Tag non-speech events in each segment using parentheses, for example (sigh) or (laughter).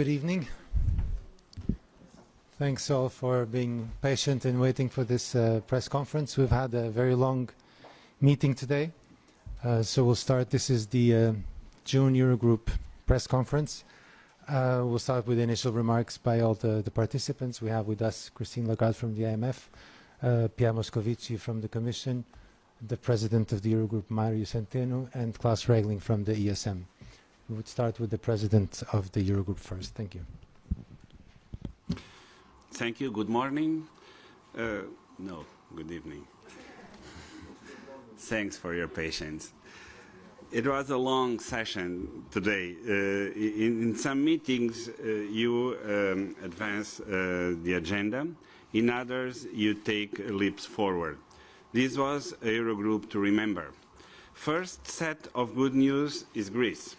Good evening. Thanks all for being patient and waiting for this uh, press conference. We've had a very long meeting today, uh, so we'll start. This is the uh, June Eurogroup press conference. Uh, we'll start with initial remarks by all the, the participants. We have with us Christine Lagarde from the IMF, uh, Pierre Moscovici from the Commission, the President of the Eurogroup, Mario Centeno, and Klaus Regling from the ESM. We would start with the President of the Eurogroup first. Thank you. Thank you. Good morning. Uh, no, good evening. Thanks for your patience. It was a long session today. Uh, in, in, some meetings, uh, you um, advance uh, the agenda. In others, you take leaps forward. This was a Eurogroup to remember. First set of good news is Greece.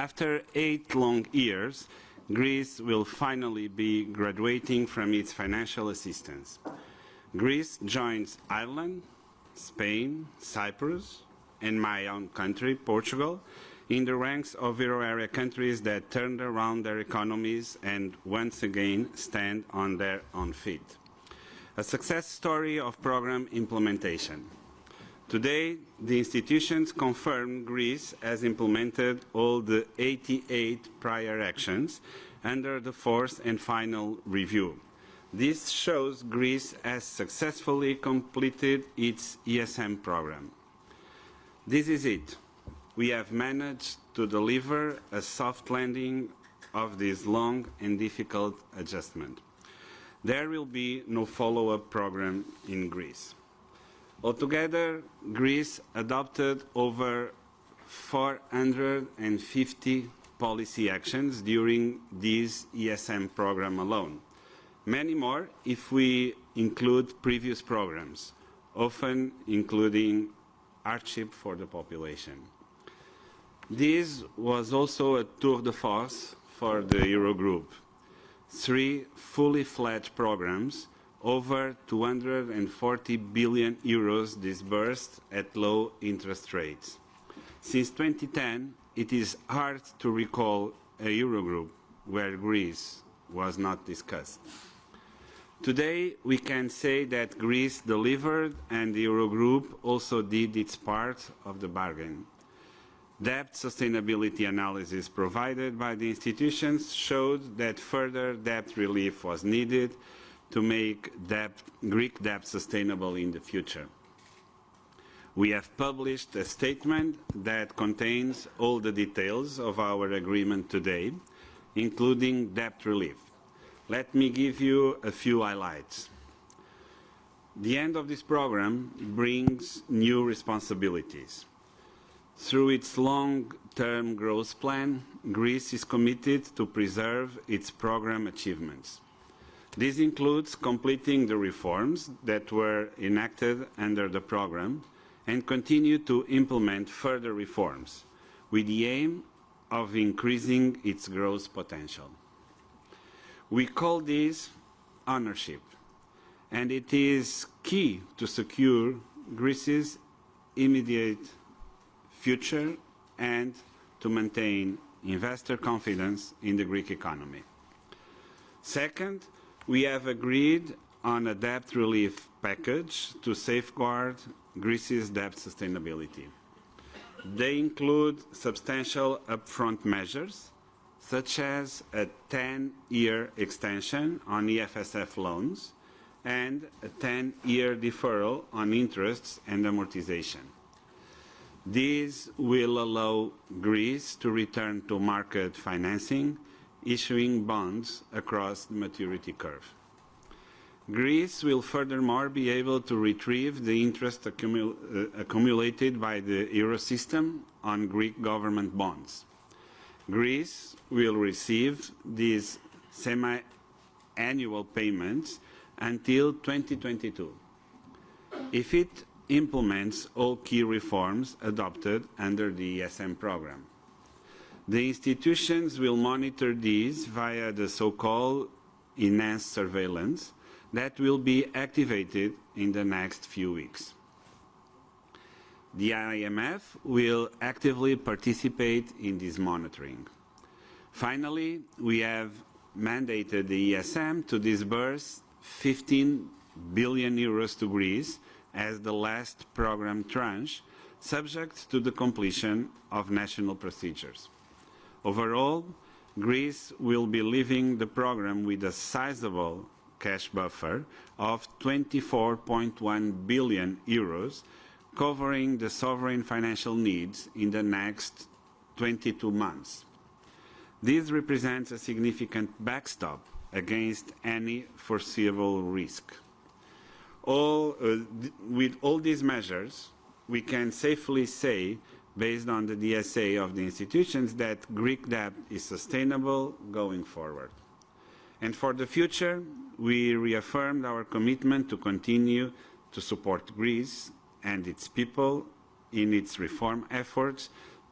After eight long years, Greece will finally be graduating from its financial assistance. Greece joins Ireland, Spain, Cyprus, and my own country, Portugal, in the ranks of euro area countries that turned around their economies and once again stand on their own feet. A success story of program implementation. Today, the institutions confirm Greece has implemented all the 88 prior actions under the fourth and final review. This shows Greece has successfully completed its ESM program. This is it. We have managed to deliver a soft landing of this long and difficult adjustment. There will be no follow-up program in Greece. Altogether, Greece adopted over 450 policy actions during this ESM program alone. Many more if we include previous programs, often including hardship for the population. This was also a tour de force for the Eurogroup. Three fully fledged programs over 240 billion euros disbursed at low interest rates. Since 2010, it is hard to recall a Eurogroup where Greece was not discussed. Today, we can say that Greece delivered and the Eurogroup also did its part of the bargain. Debt sustainability analysis provided by the institutions showed that further debt relief was needed to make debt, Greek debt sustainable in the future. We have published a statement that contains all the details of our agreement today, including debt relief. Let me give you a few highlights. The end of this program brings new responsibilities. Through its long-term growth plan, Greece is committed to preserve its program achievements. This includes completing the reforms that were enacted under the programme and continue to implement further reforms with the aim of increasing its growth potential. We call this ownership, and it is key to secure Greece's immediate future and to maintain investor confidence in the Greek economy. Second, we have agreed on a debt relief package to safeguard Greece's debt sustainability. They include substantial upfront measures, such as a 10-year extension on EFSF loans and a 10-year deferral on interests and amortization. These will allow Greece to return to market financing issuing bonds across the maturity curve. Greece will furthermore be able to retrieve the interest accumul uh, accumulated by the Eurosystem on Greek government bonds. Greece will receive these semi-annual payments until 2022. If it implements all key reforms adopted under the ESM program. The institutions will monitor these via the so-called enhanced surveillance that will be activated in the next few weeks. The IMF will actively participate in this monitoring. Finally, we have mandated the ESM to disburse 15 billion euros to Greece as the last program tranche, subject to the completion of national procedures. Overall, Greece will be leaving the program with a sizable cash buffer of 24.1 billion euros, covering the sovereign financial needs in the next 22 months. This represents a significant backstop against any foreseeable risk. All, uh, with all these measures, we can safely say, based on the DSA of the institutions, that Greek debt is sustainable going forward. And for the future, we reaffirmed our commitment to continue to support Greece and its people in its reform efforts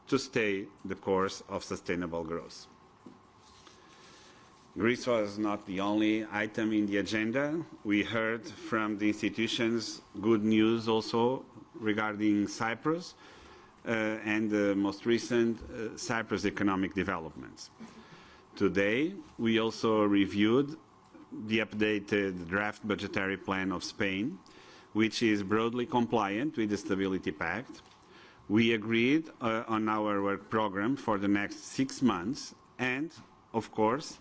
to stay the course of sustainable growth. Greece was not the only item in the agenda. We heard from the institutions good news also regarding Cyprus and the most recent uh, Cyprus economic developments. Today, we also reviewed the updated draft budgetary plan of Spain, which is broadly compliant with the Stability Pact. We agreed uh, on our work program for the next six months and, of course,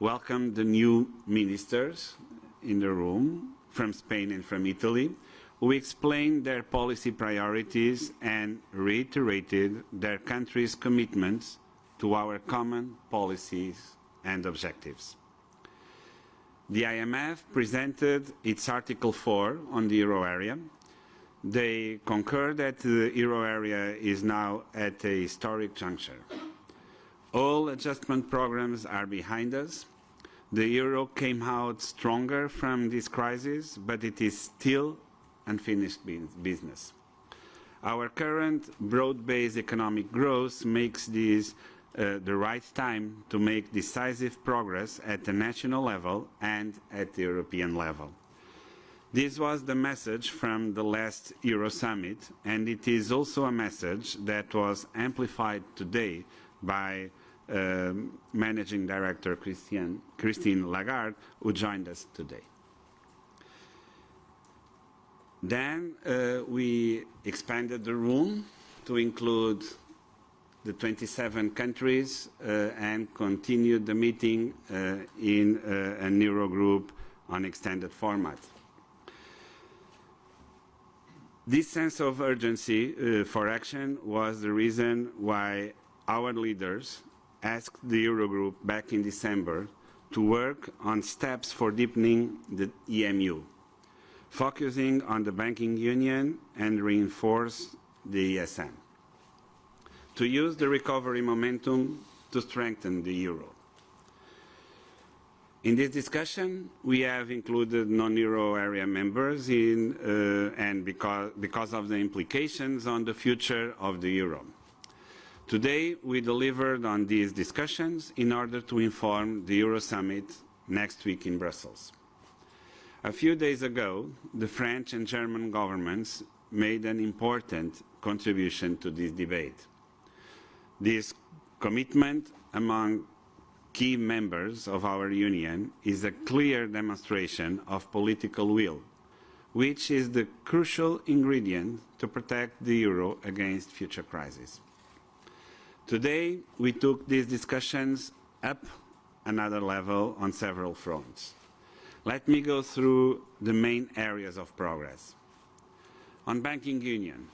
welcome the new ministers in the room from Spain and from Italy, who explained their policy priorities and reiterated their country's commitments to our common policies and objectives. The IMF presented its Article 4 on the euro area. They concur that the euro area is now at a historic juncture. All adjustment programs are behind us. The euro came out stronger from this crisis, but it is still unfinished business. Our current broad-based economic growth makes this uh, the right time to make decisive progress at the national level and at the European level. This was the message from the last Euro Summit, and it is also a message that was amplified today by um, Managing Director Christine Lagarde, who joined us today. Then uh, we expanded the room to include the 27 countries uh, and continued the meeting uh, in uh, a Eurogroup on extended format. This sense of urgency uh, for action was the reason why our leaders asked the Eurogroup back in December to work on steps for deepening the EMU, focusing on the banking union and reinforce the ESM, to use the recovery momentum to strengthen the euro. In this discussion, we have included non-euro area members in, uh, and because, because of the implications on the future of the euro. Today, we delivered on these discussions in order to inform the Euro Summit next week in Brussels. A few days ago, the French and German governments made an important contribution to this debate. This commitment among key members of our Union is a clear demonstration of political will, which is the crucial ingredient to protect the euro against future crises. Today, we took these discussions up another level on several fronts. Let me go through the main areas of progress. On banking union,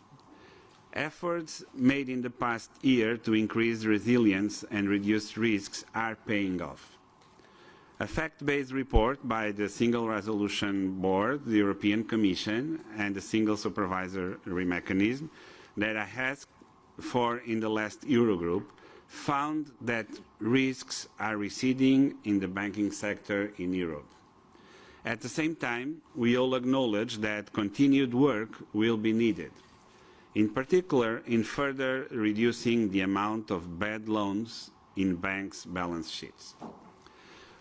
efforts made in the past year to increase resilience and reduce risks are paying off. A fact-based report by the Single Resolution Board, the European Commission, and the Single Supervisory Mechanism that I asked for in the last Eurogroup found that risks are receding in the banking sector in Europe. At the same time, we all acknowledge that continued work will be needed, in particular in further reducing the amount of bad loans in banks' balance sheets.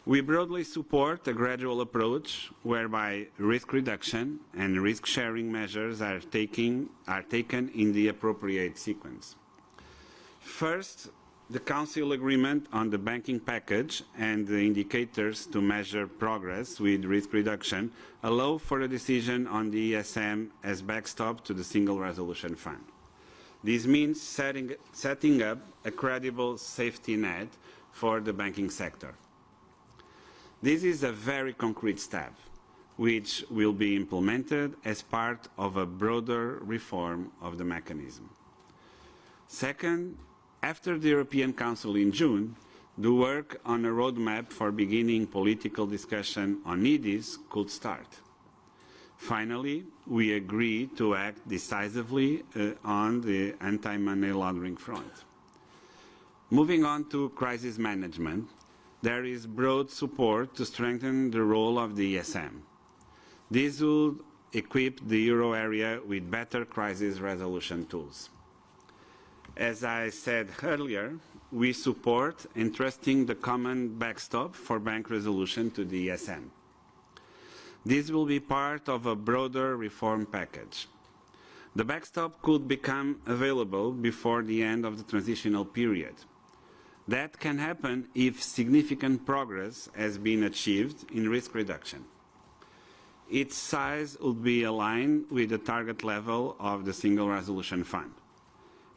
We broadly support a gradual approach whereby risk reduction and risk-sharing measures are, taking, are taken in the appropriate sequence. First, The Council agreement on the banking package and the indicators to measure progress with risk reduction allow for a decision on the ESM as backstop to the Single Resolution Fund. This means setting, setting up a credible safety net for the banking sector. This is a very concrete step, which will be implemented as part of a broader reform of the mechanism. Second, after the European Council in June, the work on a roadmap for beginning political discussion on EDIS could start. Finally, we agreed to act decisively uh, on the anti-money laundering front. Moving on to crisis management, there is broad support to strengthen the role of the ESM. This will equip the euro area with better crisis resolution tools. As I said earlier, we support entrusting the common backstop for bank resolution to the ESM. This will be part of a broader reform package. The backstop could become available before the end of the transitional period. That can happen if significant progress has been achieved in risk reduction. Its size would be aligned with the target level of the Single Resolution Fund.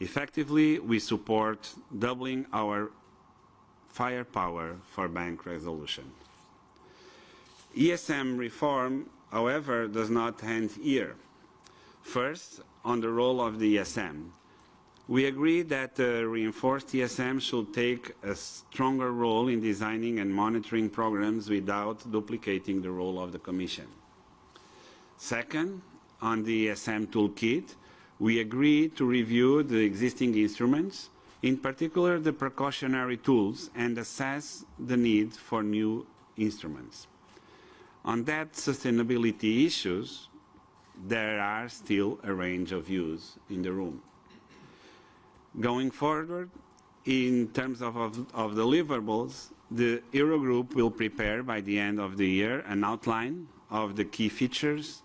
Effectively, we support doubling our firepower for bank resolution. ESM reform, however, does not end here. First, on the role of the ESM. We agree that the reinforced ESM should take a stronger role in designing and monitoring programs without duplicating the role of the Commission. Second, on the ESM toolkit, we agree to review the existing instruments, in particular the precautionary tools, and assess the need for new instruments. On that sustainability issues, there are still a range of views in the room. Going forward, in terms of, of, of deliverables, the Eurogroup will prepare by the end of the year an outline of the key features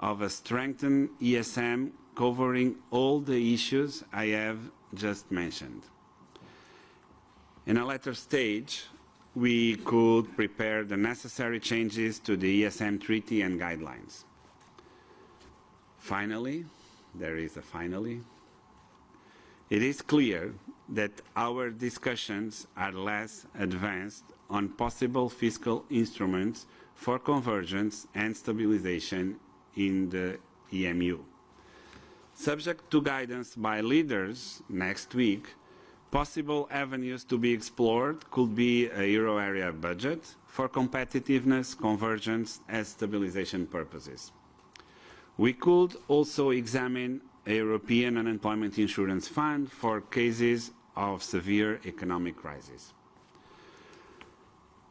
of a strengthened ESM covering all the issues I have just mentioned. In a later stage, we could prepare the necessary changes to the ESM treaty and guidelines. Finally, there is a finally, it is clear that our discussions are less advanced on possible fiscal instruments for convergence and stabilization in the EMU. Subject to guidance by leaders next week, possible avenues to be explored could be a euro area budget for competitiveness, convergence and stabilization purposes. We could also examine a European unemployment insurance fund for cases of severe economic crisis.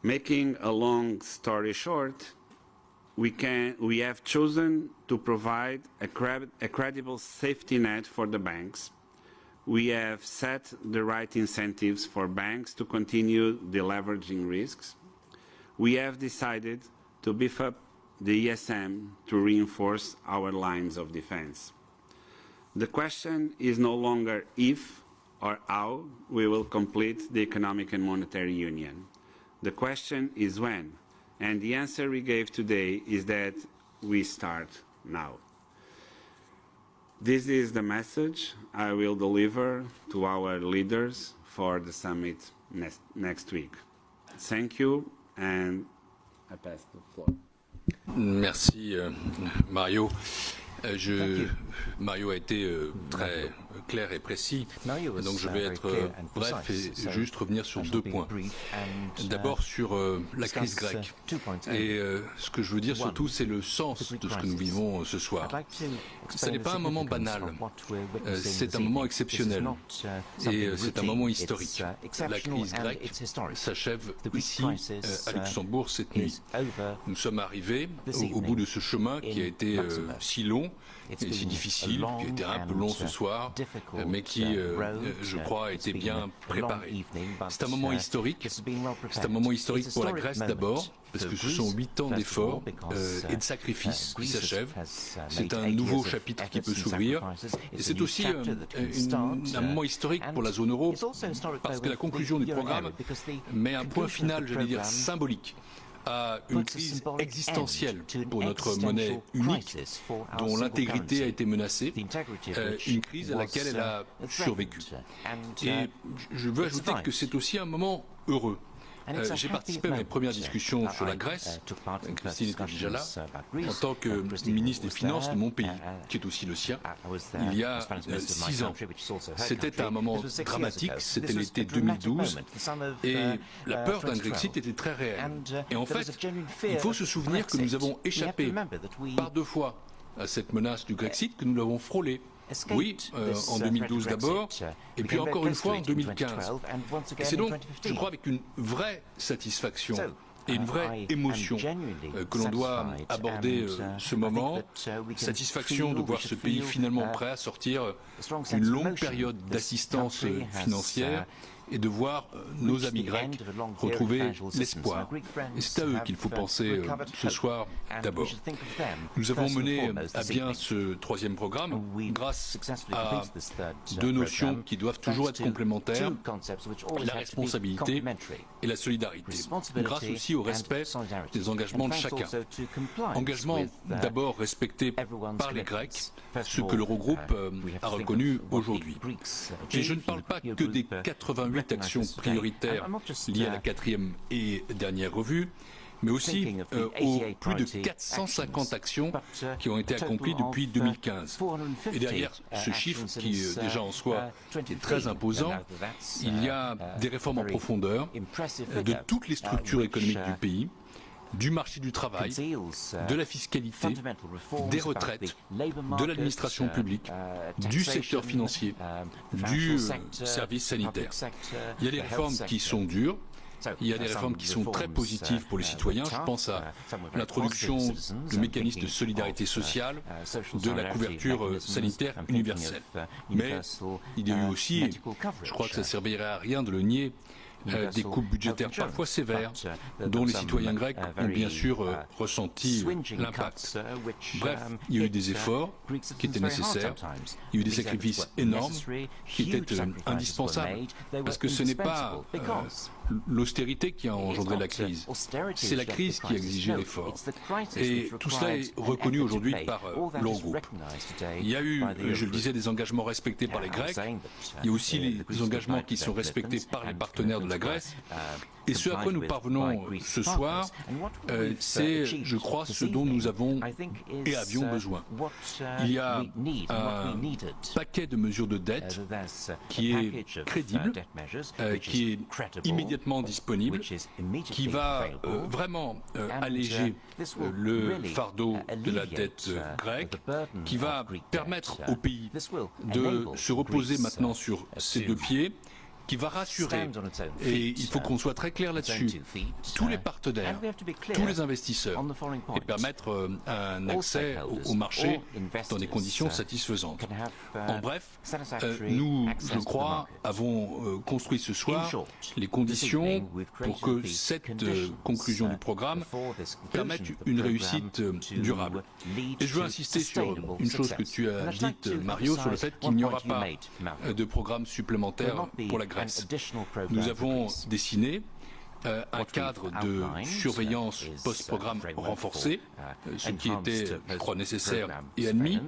Making a long story short, we, can, we have chosen to provide a, a credible safety net for the banks. We have set the right incentives for banks to continue deleveraging risks. We have decided to beef up the ESM to reinforce our lines of defense. The question is no longer if or how we will complete the economic and monetary union. The question is when and the answer we gave today is that we start now. This is the message I will deliver to our leaders for the summit next, next week. Thank you, and I pass the floor. Merci, euh, Mario. Euh, je, Mario a été euh, très clair et précis, donc je vais être euh, bref et juste revenir sur deux points. D'abord sur euh, la crise grecque. Et euh, ce que je veux dire surtout, c'est le sens de ce que nous vivons ce soir. Ce n'est pas un moment banal, c'est un moment exceptionnel. et c'est un moment historique. La crise grecque s'achève ici à Luxembourg cette nuit. Nous sommes arrivés au bout de ce chemin qui a été si long et si difficile, qui a été un peu long ce soir, mais qui, je crois, a été bien préparé. C'est un moment historique. C'est un moment historique pour la Grèce d'abord, parce que ce sont huit ans d'efforts et de sacrifices qui s'achèvent. C'est un nouveau chapitre qui peut s'ouvrir. Et c'est aussi un moment historique pour la zone euro, parce que la conclusion du programme met un point final, j'allais dire, symbolique à une crise existentielle pour notre monnaie unique, dont l'intégrité a été menacée, euh, une crise à laquelle elle a survécu. Et je veux ajouter que c'est aussi un moment heureux. Euh, j'ai participé à mes premières discussions sur la Grèce, Christine était déjà là, en tant que ministre des Finances de mon pays, qui est aussi le sien, il y a euh, six ans. C'était un moment dramatique, c'était l'été 2012, et la peur d'un Grexit était très réelle. Et en fait, il faut se souvenir que nous avons échappé par deux fois à cette menace du Grexit, que nous l'avons frôlée. Oui, euh, en 2012 d'abord, et puis encore une fois en 2015. Et c'est donc, je crois, avec une vraie satisfaction et une vraie émotion euh, que l'on doit aborder euh, ce moment. Satisfaction de voir ce pays finalement prêt à sortir d'une longue période d'assistance financière et de voir euh, nos amis grecs retrouver l'espoir. Et c'est à eux qu'il faut penser euh, ce soir d'abord. Nous avons mené à bien ce troisième programme grâce à deux notions qui doivent toujours être complémentaires, la responsabilité et la solidarité, grâce aussi au respect des engagements de chacun. Engagement d'abord respecté par les Grecs, ce que l'Eurogroupe euh, a reconnu aujourd'hui. Et je ne parle pas que des 88 actions prioritaires liées à la quatrième et dernière revue, mais aussi euh, aux plus de 450 actions qui ont été accomplies depuis 2015. Et derrière ce chiffre, qui est déjà en soi est très imposant, il y a des réformes en profondeur de toutes les structures économiques du pays, du marché du travail, de la fiscalité, des retraites, de l'administration publique, du secteur financier, du service sanitaire. Il y a des réformes qui sont dures, il y a des réformes qui sont très positives pour les citoyens. Je pense à l'introduction de mécanismes de solidarité sociale, de la couverture sanitaire universelle. Mais il y a eu aussi, je crois que ça ne servirait à rien de le nier, des coupes budgétaires parfois sévères dont les citoyens grecs ont bien sûr euh, ressenti l'impact. Bref, il y a eu des efforts qui étaient nécessaires, il y a eu des sacrifices énormes qui étaient euh, indispensables parce que ce n'est pas l'austérité qui a engendré la crise. C'est la crise qui a exigé l'effort. Et tout cela est reconnu aujourd'hui par l'Eurogroupe. Il y a eu, je le disais, des engagements respectés par les Grecs. Il y a aussi les engagements qui sont respectés par les partenaires de la Grèce. Et ce à quoi nous parvenons ce soir, euh, c'est, je crois, ce dont nous avons et avions besoin. Il y a un paquet de mesures de dette qui est crédible, euh, qui est immédiatement disponible, qui va euh, vraiment alléger le fardeau de la dette grecque, qui va permettre au pays de se reposer maintenant sur ses deux pieds, qui va rassurer, et il faut qu'on soit très clair là-dessus, tous les partenaires, tous les investisseurs, et permettre euh, un accès au, marché dans des conditions satisfaisantes. En bref, euh, nous, je crois, avons euh, construit ce soir les conditions pour que cette conclusion du programme permette une réussite durable. Et je veux insister sur une chose que tu as dite, Mario, sur le fait qu'il n'y aura pas de programme supplémentaire pour la nous avons dessiné euh, un cadre de surveillance post-programme renforcé, uh, ce qui était, je crois, nécessaire et admis,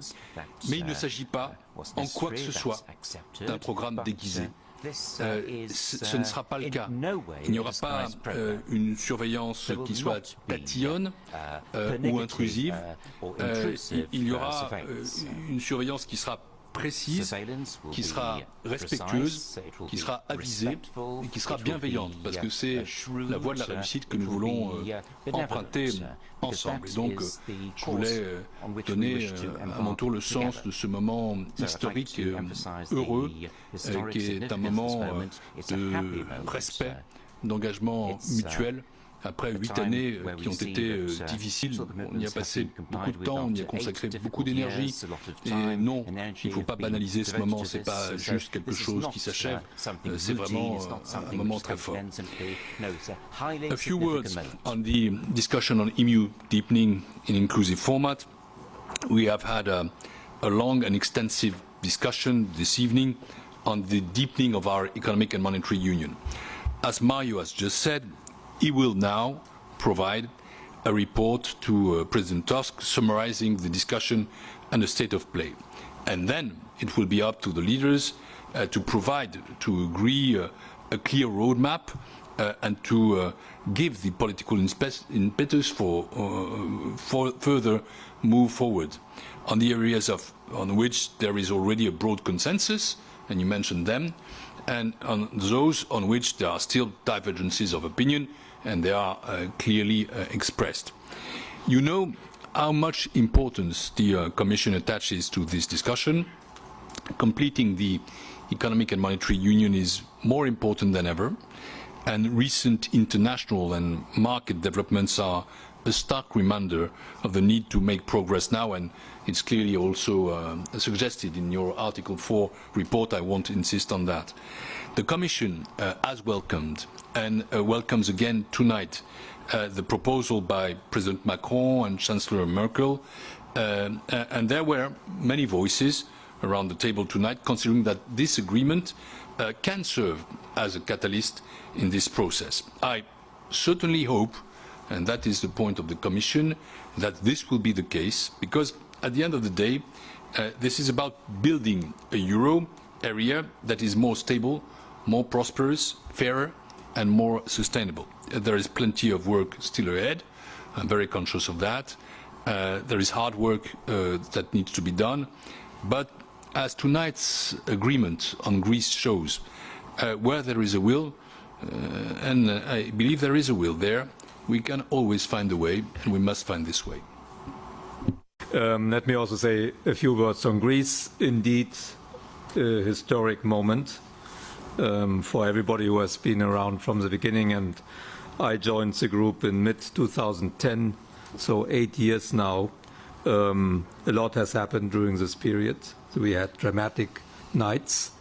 mais il ne uh, s'agit pas, en quoi que ce soit, d'un programme déguisé. Uh, euh, ce ne sera pas le cas. Il n'y aura pas euh, une surveillance qui soit tatillonne ou intrusive. il y aura une surveillance qui sera précise, qui sera respectueuse, qui sera avisée et qui sera bienveillante, parce que c'est la voie de la réussite que nous voulons euh, emprunter ensemble. Et donc, euh, je voulais euh, donner à mon tour le sens de ce moment historique heureux, qui est un moment de respect, d'engagement mutuel après huit années qui ont été difficiles. On y a passé beaucoup de temps, on y a consacré beaucoup d'énergie. Et non, il ne faut pas banaliser ce moment, ce n'est pas juste quelque chose qui s'achève, c'est vraiment un moment très fort. A few words on the discussion on EMU deepening in inclusive format. We have had a, a long and extensive discussion this evening on the deepening of our economic and monetary union. As Mario has just said, he will now provide a report to uh, President Tusk summarizing the discussion and the state of play. And then it will be up to the leaders uh, to provide, to agree uh, a clear roadmap uh, and to uh, give the political impetus for, uh, for further move forward on the areas of, on which there is already a broad consensus, and you mentioned them, and on those on which there are still divergences of opinion, and they are uh, clearly uh, expressed. You know how much importance the uh, Commission attaches to this discussion. Completing the economic and monetary union is more important than ever, and recent international and market developments are a stark reminder of the need to make progress now, and it's clearly also uh, suggested in your Article 4 report. I won't insist on that. The Commission uh, has welcomed and uh, welcomes again tonight uh, the proposal by President Macron and Chancellor Merkel, and there were many voices around the table tonight considering that this agreement uh, can serve as a catalyst in this process. I certainly hope and that is the point of the Commission, that this will be the case, because at the end of the day, uh, this is about building a euro area that is more stable, more prosperous, fairer and more sustainable. Uh, there is plenty of work still ahead. I'm very conscious of that. Uh, there is hard work uh, that needs to be done. But as tonight's agreement on Greece shows, uh, where there is a will, uh, and I believe there is a will there, we can always find a way, and we must find this way. Um, let me also say a few words on Greece. Indeed, a historic moment um, for everybody who has been around from the beginning. And I joined the group in mid-2010, so eight years now. Um, a lot has happened during this period. So we had dramatic nights.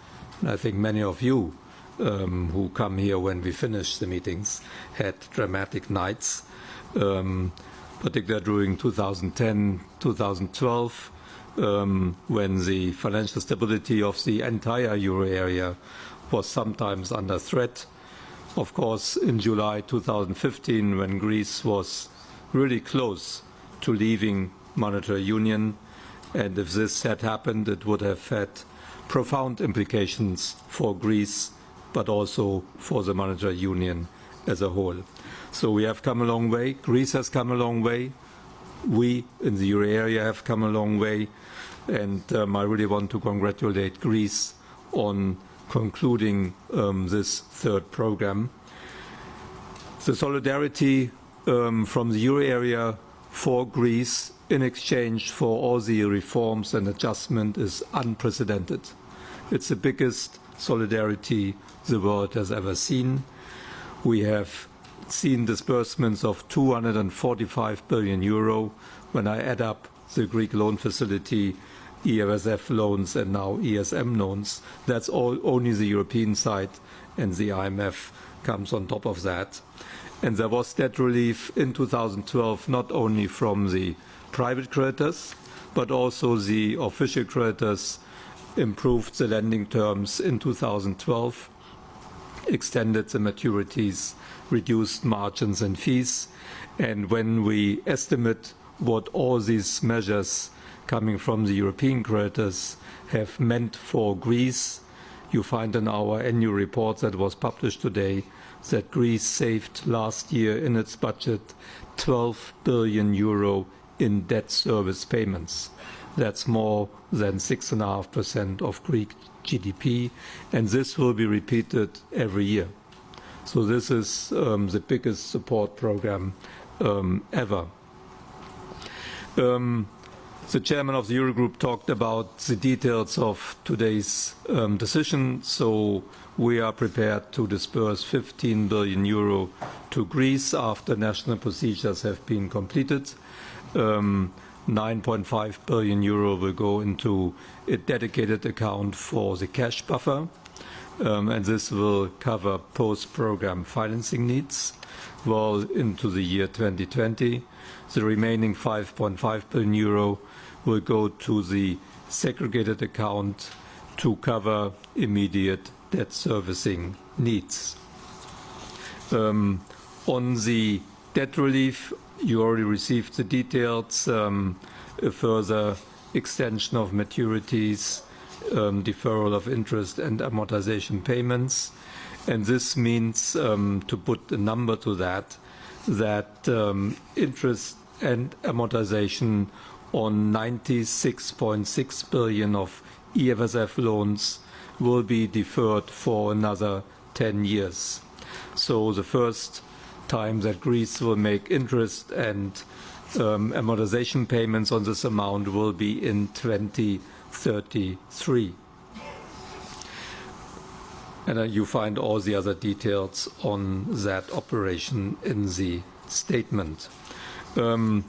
And I think many of you um, who come here when we finish the meetings had dramatic nights, um, particularly during 2010, 2012, um, when the financial stability of the entire euro area was sometimes under threat. Of course, in July 2015, when Greece was really close to leaving monetary union, and if this had happened, it would have had profound implications for Greece but also for the monetary union as a whole. So we have come a long way. Greece has come a long way. We in the euro area have come a long way. And um, I really want to congratulate Greece on concluding um, this third program. The solidarity um, from the euro area for Greece in exchange for all the reforms and adjustment is unprecedented. It's the biggest solidarity the world has ever seen. We have seen disbursements of 245 billion euro. When I add up the Greek loan facility, EFSF loans and now ESM loans, that's all only the European side and the IMF comes on top of that. And there was debt relief in 2012 not only from the private creditors, but also the official creditors improved the lending terms in 2012, extended the maturities, reduced margins and fees. And when we estimate what all these measures coming from the European creditors have meant for Greece, you find in our annual report that was published today that Greece saved last year in its budget 12 billion euro in debt service payments. That's more than 6.5% of Greek GDP, and this will be repeated every year. So this is um, the biggest support program um, ever. Um, the chairman of the Eurogroup talked about the details of today's um, decision, so we are prepared to disburse 15 billion euro to to Greece after national procedures have been completed. Um, 9.5 billion euro will go into a dedicated account for the cash buffer, um, and this will cover post-program financing needs well into the year 2020. The remaining 5.5 billion euro will go to the segregated account to cover immediate debt servicing needs. Um, on the debt relief, you already received the details, um, a further extension of maturities, um, deferral of interest and amortization payments. And this means, um, to put a number to that, that um, interest and amortization on 96.6 billion of EFSF loans will be deferred for another 10 years. So the first time that Greece will make interest and um, amortization payments on this amount will be in 2033. And uh, you find all the other details on that operation in the statement. Um,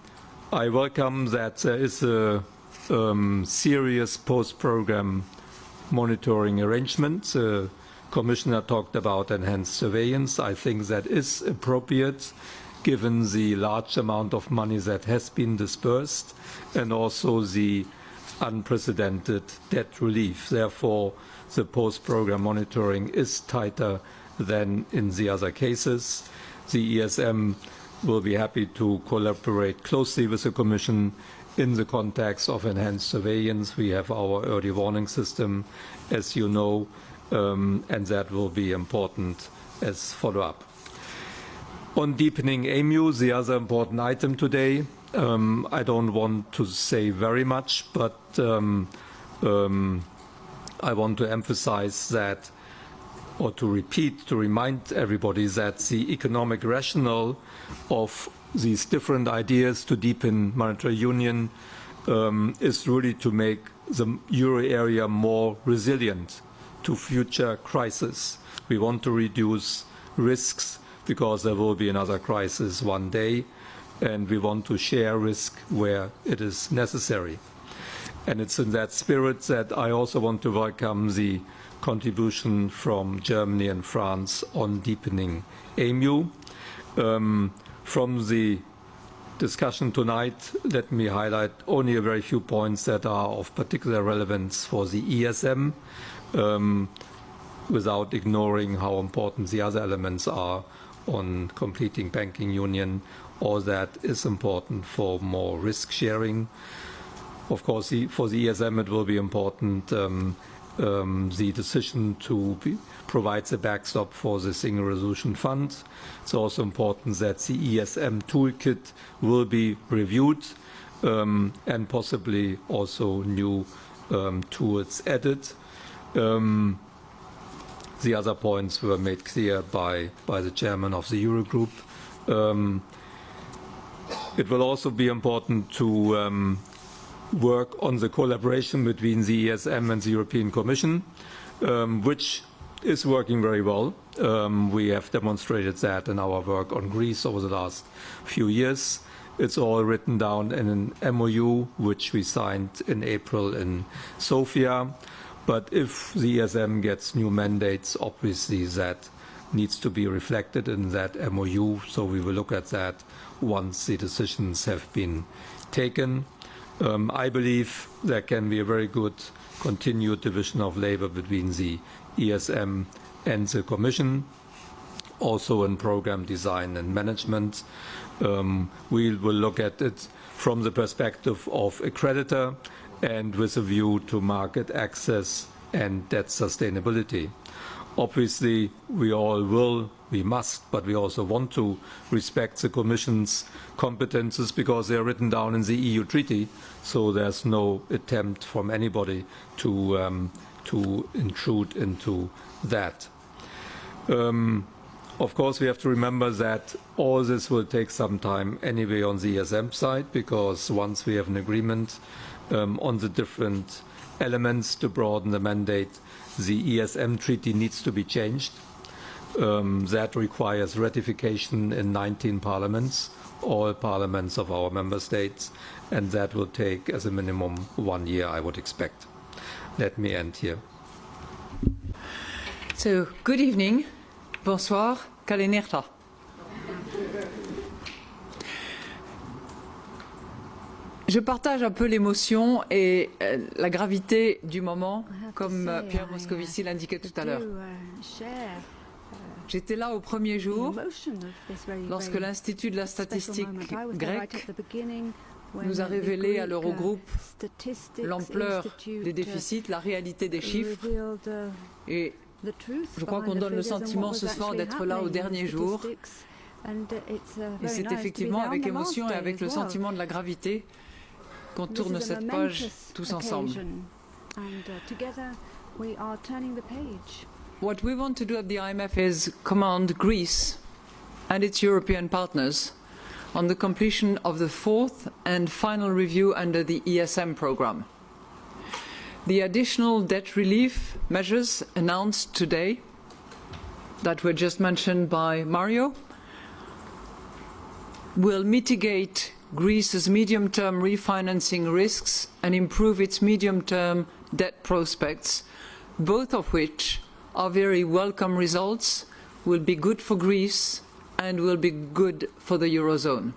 I welcome that there is a um, serious post-program monitoring arrangement. The Commissioner talked about enhanced surveillance. I think that is appropriate given the large amount of money that has been dispersed and also the unprecedented debt relief. Therefore, the post-program monitoring is tighter than in the other cases. The ESM will be happy to collaborate closely with the Commission in the context of enhanced surveillance. We have our early warning system, as you know, um, and that will be important as follow-up. On deepening EMU, the other important item today, um, I don't want to say very much, but um, um, I want to emphasize that or to repeat, to remind everybody that the economic rationale of these different ideas to deepen monetary union um, is really to make the euro area more resilient to future crises. We want to reduce risks because there will be another crisis one day, and we want to share risk where it is necessary. And it's in that spirit that I also want to welcome the contribution from Germany and France on deepening EMU. Um, from the discussion tonight, let me highlight only a very few points that are of particular relevance for the ESM, um, without ignoring how important the other elements are on completing banking union. All that is important for more risk sharing. Of course, for the ESM, it will be important um, um, the decision to be, provide the backstop for the Single Resolution Fund. It's also important that the ESM toolkit will be reviewed um, and possibly also new um, tools added. Um, the other points were made clear by, by the chairman of the Eurogroup. Um, it will also be important to um, work on the collaboration between the ESM and the European Commission, um, which is working very well. Um, we have demonstrated that in our work on Greece over the last few years. It's all written down in an MOU, which we signed in April in Sofia. But if the ESM gets new mandates, obviously that needs to be reflected in that MOU. So we will look at that once the decisions have been taken. Um, I believe there can be a very good continued division of labor between the ESM and the Commission, also in program design and management. Um, we will look at it from the perspective of a creditor and with a view to market access and debt sustainability. Obviously, we all will, we must, but we also want to respect the Commission's competences because they are written down in the EU treaty, so there's no attempt from anybody to, um, to intrude into that. Um, of course, we have to remember that all this will take some time anyway on the ESM side, because once we have an agreement um, on the different elements to broaden the mandate, the ESM treaty needs to be changed. Um, that requires ratification in 19 parliaments, all parliaments of our member states, and that will take as a minimum one year, I would expect. Let me end here. So, good evening. Bonsoir. Kalinirta. Je partage un peu l'émotion et euh, la gravité du moment, comme euh, Pierre Moscovici l'indiquait tout à l'heure. J'étais là au premier jour, lorsque l'Institut de la statistique grecque nous a révélé à l'Eurogroupe l'ampleur des déficits, la réalité des chiffres. Et je crois qu'on donne le sentiment ce soir d'être là au dernier jour. Et c'est effectivement avec émotion et avec le sentiment de la gravité qu'on tourne cette page tous ensemble. What we want to do at the IMF is command Greece and its European partners on the completion of the fourth and final review under the ESM programme. The additional debt relief measures announced today that were just mentioned by Mario will mitigate Greece's medium-term refinancing risks and improve its medium-term debt prospects, both of which are very welcome results, will be good for Greece and will be good for the Eurozone.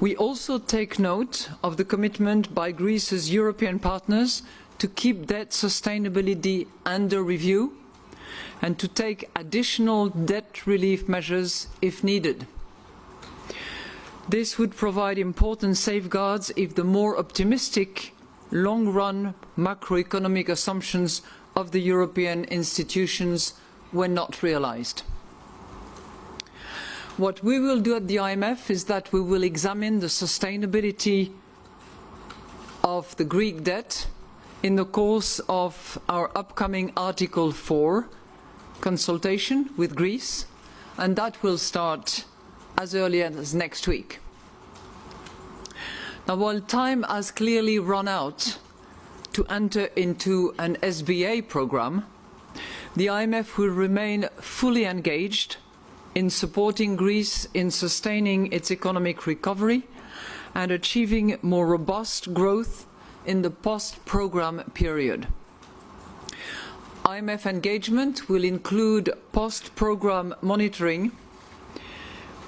We also take note of the commitment by Greece's European partners to keep debt sustainability under review and to take additional debt relief measures if needed. This would provide important safeguards if the more optimistic long-run macroeconomic assumptions of the European institutions were not realised. What we will do at the IMF is that we will examine the sustainability of the Greek debt in the course of our upcoming Article 4 consultation with Greece, and that will start as early as next week. Now, while time has clearly run out to enter into an SBA programme, the IMF will remain fully engaged in supporting Greece in sustaining its economic recovery and achieving more robust growth in the post-programme period. IMF engagement will include post-programme monitoring,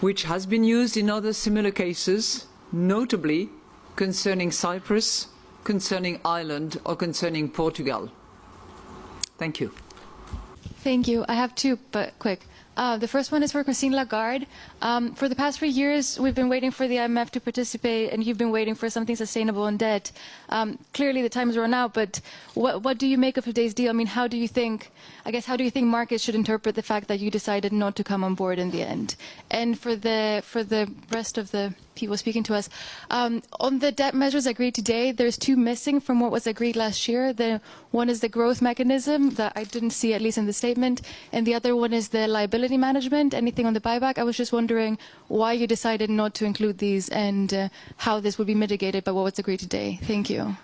which has been used in other similar cases, notably concerning Cyprus, concerning Ireland or concerning Portugal. Thank you. Thank you. I have two, but quick. Uh, the first one is for Christine Lagarde. Um, for the past three years, we've been waiting for the IMF to participate, and you've been waiting for something sustainable in debt. Um, clearly, the time is run out, but what, what, do you make of today's deal? I mean, how do you think, I guess, how do you think markets should interpret the fact that you decided not to come on board in the end? And for the, for the rest of the people speaking to us. Um, on the debt measures agreed today, there's two missing from what was agreed last year. The one is the growth mechanism that I didn't see, at least in the statement, and the other one is the liability management. Anything on the buyback? I was just wondering why you decided not to include these and uh, how this would be mitigated by what was agreed today. Thank you.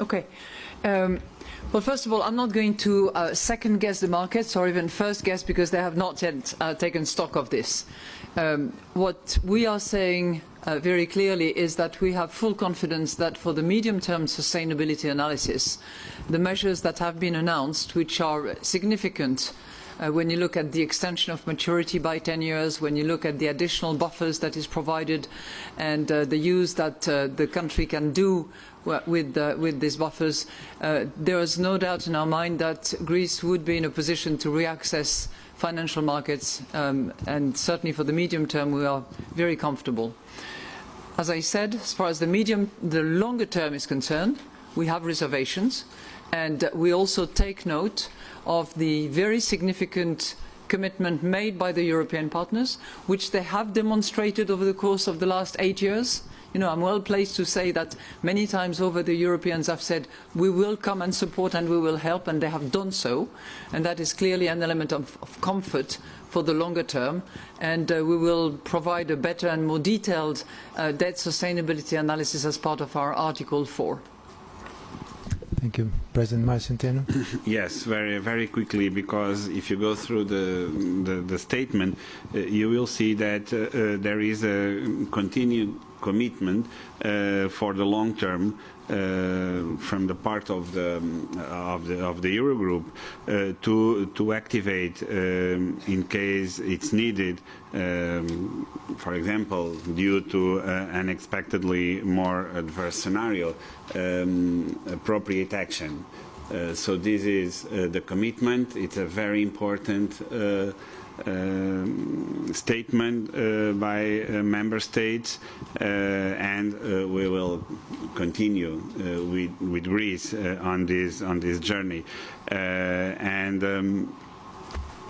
Okay. Um, well, first of all, I'm not going to uh, second guess the markets or even first guess because they have not yet uh, taken stock of this. Um, what we are saying uh, very clearly is that we have full confidence that for the medium-term sustainability analysis, the measures that have been announced, which are significant uh, when you look at the extension of maturity by 10 years, when you look at the additional buffers that is provided and uh, the use that uh, the country can do with, uh, with these buffers, uh, there is no doubt in our mind that Greece would be in a position to reaccess financial markets um, and certainly for the medium term we are very comfortable. As I said, as far as the medium, the longer term is concerned, we have reservations and we also take note of the very significant commitment made by the European partners, which they have demonstrated over the course of the last eight years you know, I'm well placed to say that many times over the Europeans have said, we will come and support and we will help, and they have done so. And that is clearly an element of, of comfort for the longer term, and uh, we will provide a better and more detailed uh, debt sustainability analysis as part of our Article 4. Thank you. President Mario (coughs) Yes, very very quickly, because if you go through the the, the statement, uh, you will see that uh, uh, there is a continued commitment uh, for the long term from the part of the of the of the Eurogroup uh, to to activate um, in case it's needed. Um, for example, due to uh, unexpectedly more adverse scenario, um, appropriate action. Uh, so this is uh, the commitment. It's a very important uh, um, statement uh, by uh, member states, uh, and we will continue with, with Greece on this on this journey. and um,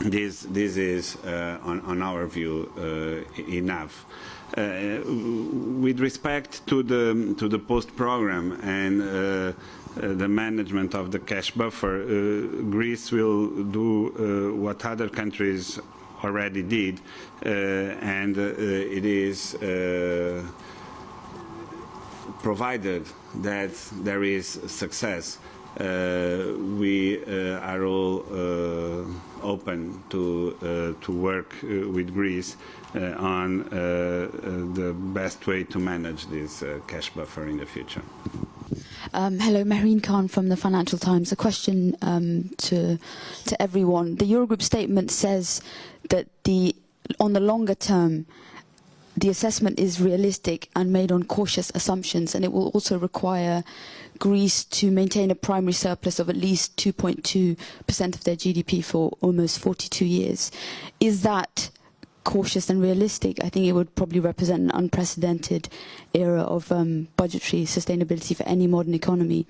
this this is on, on our view enough. Uh, with respect to the to the post program and uh, uh, the management of the cash buffer, Greece will do what other countries already did, uh, and uh, it is uh, provided that there is success. Uh, we uh, are all uh, open to to work with Greece on the best way to manage this cash buffer in the future. Um, hello, Mehreen Khan from the Financial Times. A question um, to to everyone. The Eurogroup statement says that the on the longer term, the assessment is realistic and made on cautious assumptions, and it will also require Greece to maintain a primary surplus of at least 2.2% of their GDP for almost 42 years. Is that cautious and realistic, I think it would probably represent an unprecedented era of um, budgetary sustainability for any modern economy.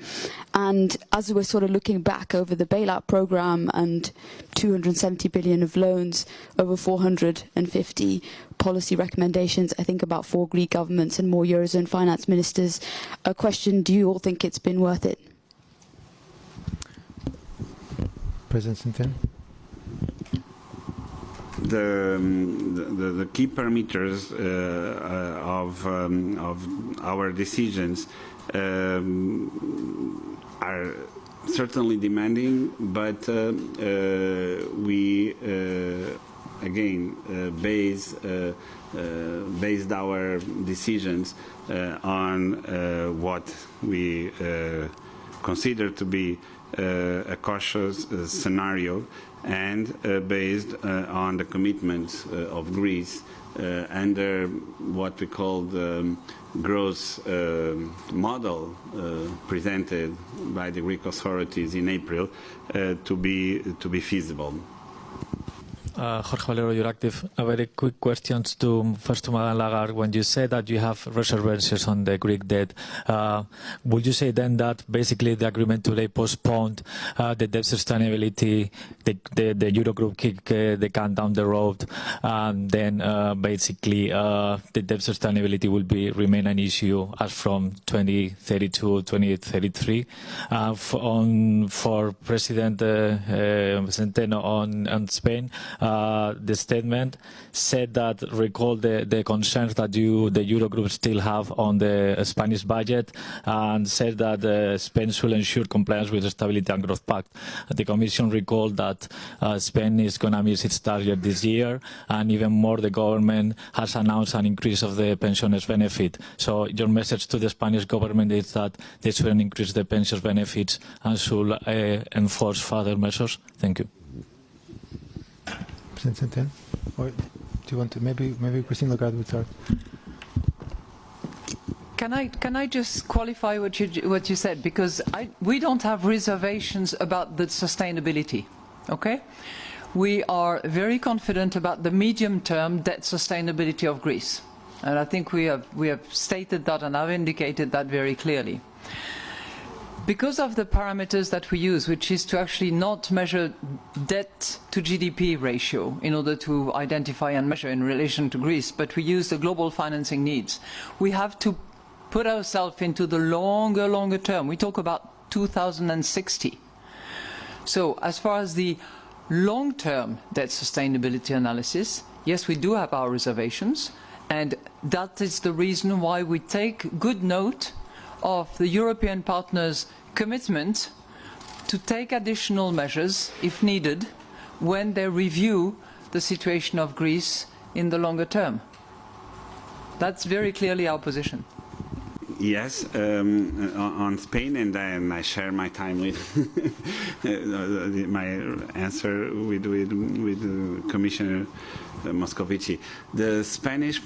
And as we're sort of looking back over the bailout program and 270 billion of loans, over 450 policy recommendations, I think about four Greek governments and more Eurozone finance ministers, a question, do you all think it's been worth it? President Centeno? The, the, the key parameters uh, uh, of, um, of our decisions um, are certainly demanding, but uh, uh, we uh, again uh, base based our decisions on what we consider to be a cautious scenario and uh, based uh, on the commitments uh, of Greece under what we call the growth model presented by the Greek authorities in April to be to be feasible. Uh, Jorge Valero, Euractiv. A very quick question to first to Madame Lagarde. When you say that you have reservations on the Greek debt, uh, would you say then that basically the agreement today postponed uh, the debt sustainability, the, the, the Eurogroup kick the can down the road, and then basically the debt sustainability will be remain an issue as from 2032 2033? For, on, for President Centeno on, on Spain, uh, the statement said that recall the, the concerns that you, the Eurogroup still have on the Spanish budget and said that uh, Spain should ensure compliance with the Stability and Growth Pact. The Commission recalled that uh, Spain is going to miss its target this year and even more the government has announced an increase of the pensioners benefit. So your message to the Spanish government is that they shouldn't increase the pensions benefits and should uh, enforce further measures? Thank you. President Or do you want to, maybe, maybe Christine Lagarde would start. Can I, can I just qualify what you, what you said? Because I, we don't have reservations about the sustainability, okay? We are very confident about the medium-term debt sustainability of Greece. And I think we have, we have stated that and I've indicated that very clearly because of the parameters that we use, which is to actually not measure debt to GDP ratio in order to identify and measure in relation to Greece, but we use the global financing needs, we have to put ourselves into the longer, longer term. We talk about 2060. So as far as the long-term debt sustainability analysis, yes, we do have our reservations, and that is the reason why we take good note of the European partners' commitment to take additional measures, if needed, when they review the situation of Greece in the longer term. That's very clearly our position. Yes, um, on Spain, and I, I, share my time with (laughs) my answer with with, with Commissioner Moscovici. The Spanish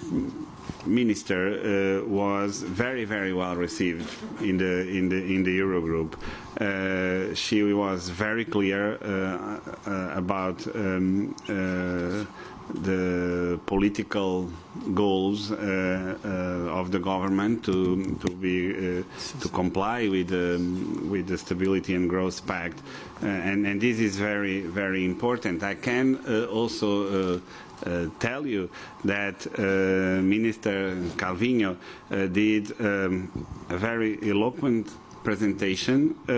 minister uh, was very very well received in the in the in the Eurogroup. Uh, she was very clear uh, uh about um, uh, the political goals uh, uh, of the government to to be uh, to comply with um, with the Stability and Growth Pact, and and this is very very important. I can also. Uh, tell you that uh, Minister Calvino uh, did um, a very eloquent presentation uh,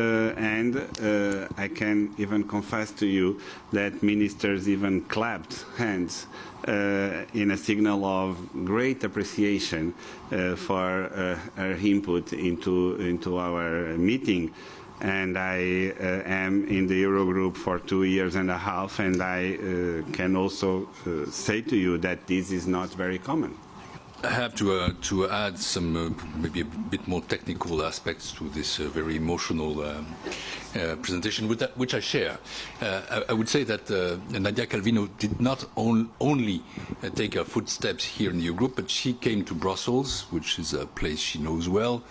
and uh, I can even confess to you that ministers even clapped hands uh, in a signal of great appreciation for her input into, into our meeting and I uh, am in the Eurogroup for two years and a half and I uh, can also uh, say to you that this is not very common. I have to, uh, to add some uh, maybe a bit more technical aspects to this uh, very emotional um, uh, presentation, that, which I share. Uh, I, I, would say that uh, Nadia Calvino did not on, only take her footsteps here in the Eurogroup, but she came to Brussels, which is a place she knows well,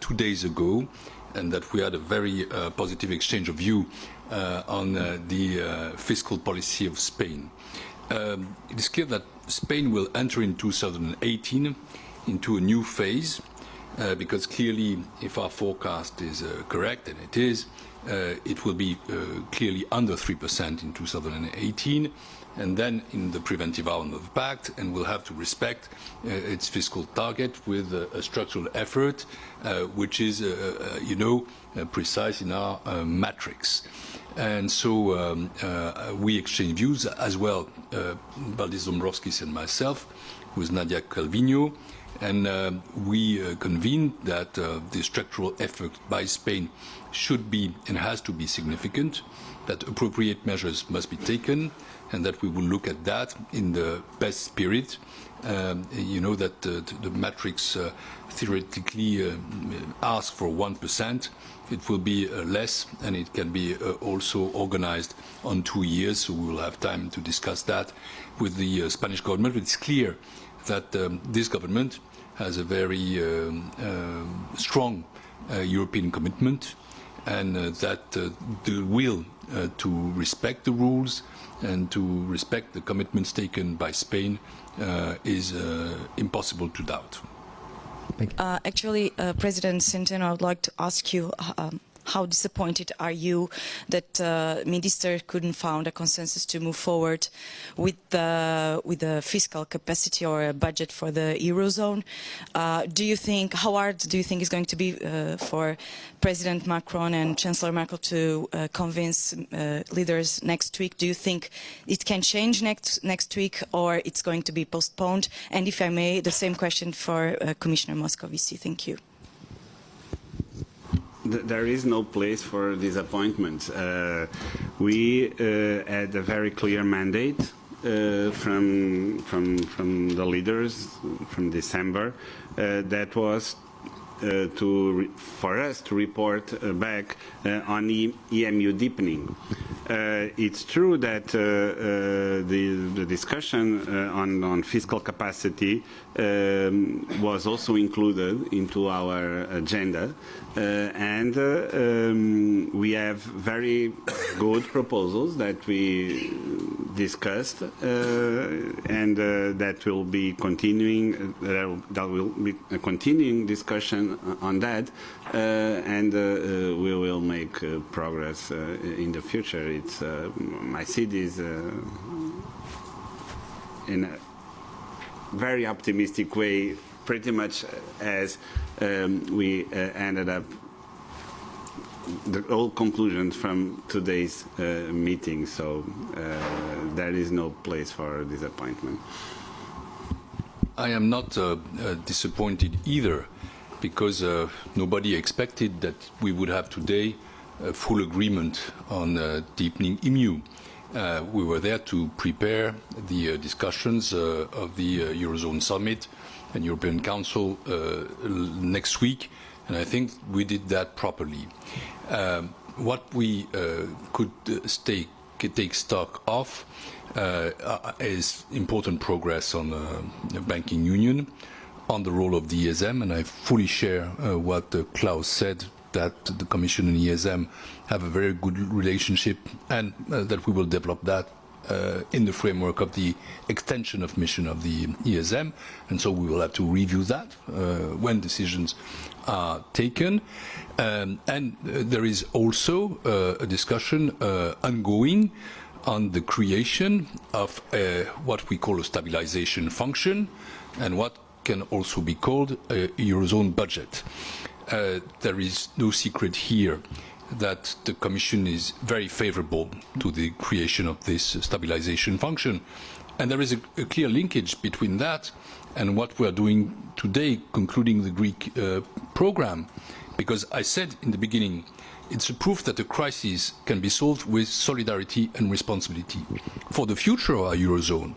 two days ago, and that we had a very positive exchange of view on the fiscal policy of Spain. Um, it is clear that Spain will enter in 2018 into a new phase uh, because clearly if our forecast is uh, correct, and it is, uh, it will be uh, clearly under 3% in 2018 and then in the preventive arm of the pact and will have to respect uh, its fiscal target with a structural effort uh, which is, you know, precise in our matrix. And so um, uh, we exchange views as well, uh, Valdis Dombrovskis and myself, with Nadia Calvino, and uh, we uh, convened that uh, the structural effort by Spain should be and has to be significant, that appropriate measures must be taken, and that we will look at that in the best spirit. Um, you know that uh, the matrix uh, theoretically asks for 1%, it will be uh, less and it can be uh, also organized on two years, so we will have time to discuss that with the uh, Spanish government. But it's clear that um, this government has a very um, uh, strong European commitment and that the will to respect the rules and to respect the commitments taken by Spain is impossible to doubt. Uh, actually, uh, President Centeno, I would like to ask you um, how disappointed are you that uh, minister couldn't find a consensus to move forward with the with the fiscal capacity or a budget for the eurozone? Uh, do you think how hard do you think is going to be uh, for President Macron and Chancellor Merkel to uh, convince uh, leaders next week? Do you think it can change next next week or it's going to be postponed? And if I may, the same question for uh, Commissioner Moscovici. Thank you there is no place for disappointment. Uh, we uh, had a very clear mandate uh, from from from the leaders from December uh, that was uh, to for us to report uh, back on e EMU deepening. it's true that the, the discussion on, on fiscal capacity um, was also included into our agenda uh, and uh, um, we have very good proposals that we discussed uh, and uh, that will be continuing that will be a continuing discussion on that uh, and uh, we will make progress in the future. It's I see this in a very optimistic way pretty much as um, we uh, ended up the all conclusions from today's uh, meeting, so uh, there is no place for disappointment. I am not uh, uh, disappointed either, because uh, nobody expected that we would have today a full agreement on uh, deepening EMU. We were there to prepare the discussions of the Eurozone Summit and European Council next week, and I think we did that properly. Um, what we could stay, take stock of uh, is important progress on the banking union, on the role of the ESM, and I fully share uh, what uh, Klaus said that the Commission and ESM have a very good relationship and uh, that we will develop that uh, in the framework of the extension of mission of the ESM. And so we will have to review that uh, when decisions are taken. Um, and there is also a discussion ongoing on the creation of a, what we call a stabilization function and what can also be called a Eurozone budget. Uh, there is no secret here that the Commission is very favorable to the creation of this stabilization function. And there is a, a clear linkage between that and what we are doing today, concluding the Greek uh, program. Because I said in the beginning, it's a proof that a crisis can be solved with solidarity and responsibility. For the future of our Eurozone,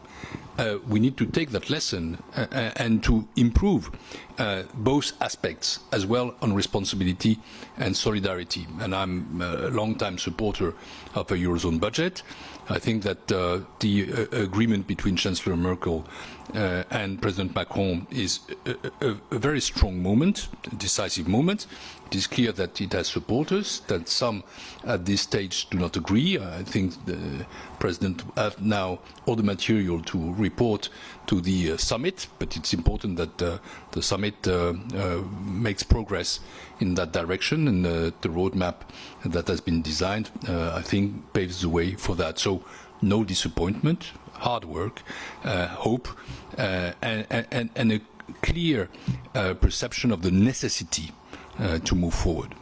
uh, we need to take that lesson uh, uh, and to improve uh, both aspects as well on responsibility and solidarity. And I'm a long-time supporter of a Eurozone budget. I think that uh, the agreement between Chancellor Merkel and President Macron is a, a, a very strong moment, a decisive moment. It is clear that it has supporters, that some at this stage do not agree. I think the President has now all the material to report to the uh, summit, but it's important that uh, the summit uh, uh makes progress in that direction and uh, the roadmap that has been designed, uh, I think, paves the way for that. So no disappointment, hard work, uh, hope, uh, and, and, and, a clear uh, perception of the necessity uh, to move forward.